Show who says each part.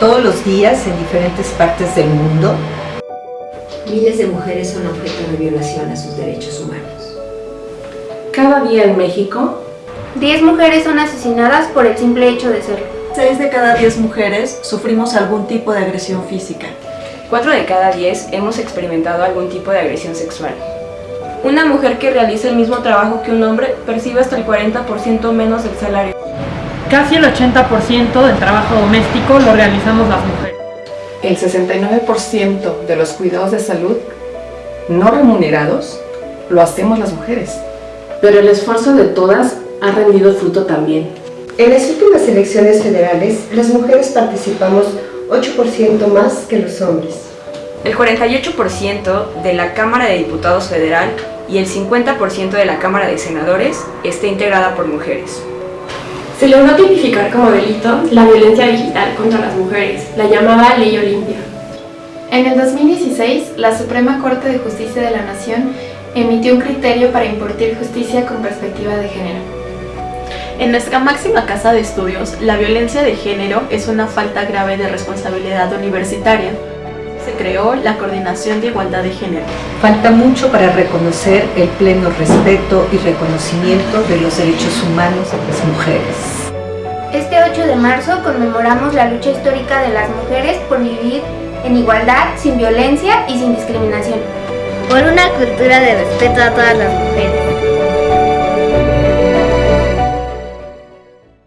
Speaker 1: todos los días en diferentes partes del mundo.
Speaker 2: Miles de mujeres son objeto de violación a sus derechos humanos.
Speaker 3: Cada día en México,
Speaker 4: 10 mujeres son asesinadas por el simple hecho de serlo.
Speaker 5: 6 de cada 10 mujeres sufrimos algún tipo de agresión física.
Speaker 6: 4 de cada 10 hemos experimentado algún tipo de agresión sexual. Una mujer que realiza el mismo trabajo que un hombre percibe hasta el 40% menos del salario.
Speaker 7: Casi el 80% del trabajo doméstico lo realizamos las mujeres.
Speaker 3: el 69% de los cuidados de salud no remunerados lo hacemos las mujeres.
Speaker 8: Pero el esfuerzo de todas ha rendido fruto también.
Speaker 9: En las últimas elecciones federales, las mujeres participamos 8% más que los hombres.
Speaker 6: El 48% de la Cámara de Diputados Federal y el 50% de la Cámara de Senadores está integrada por mujeres.
Speaker 10: Se logró tipificar como delito la violencia digital contra las mujeres, la llamada Ley Olimpia.
Speaker 11: En el 2016, la Suprema Corte de Justicia de la Nación emitió un criterio para impartir justicia con perspectiva de género.
Speaker 12: En nuestra máxima casa de estudios, la violencia de género es una falta grave de responsabilidad universitaria. Se creó la Coordinación de Igualdad de Género.
Speaker 1: Falta mucho para reconocer el pleno respeto y reconocimiento de los derechos humanos de las mujeres.
Speaker 4: Este 8 de marzo conmemoramos la lucha histórica de las mujeres por vivir en igualdad, sin violencia y sin discriminación.
Speaker 13: Por una cultura de respeto a todas las mujeres.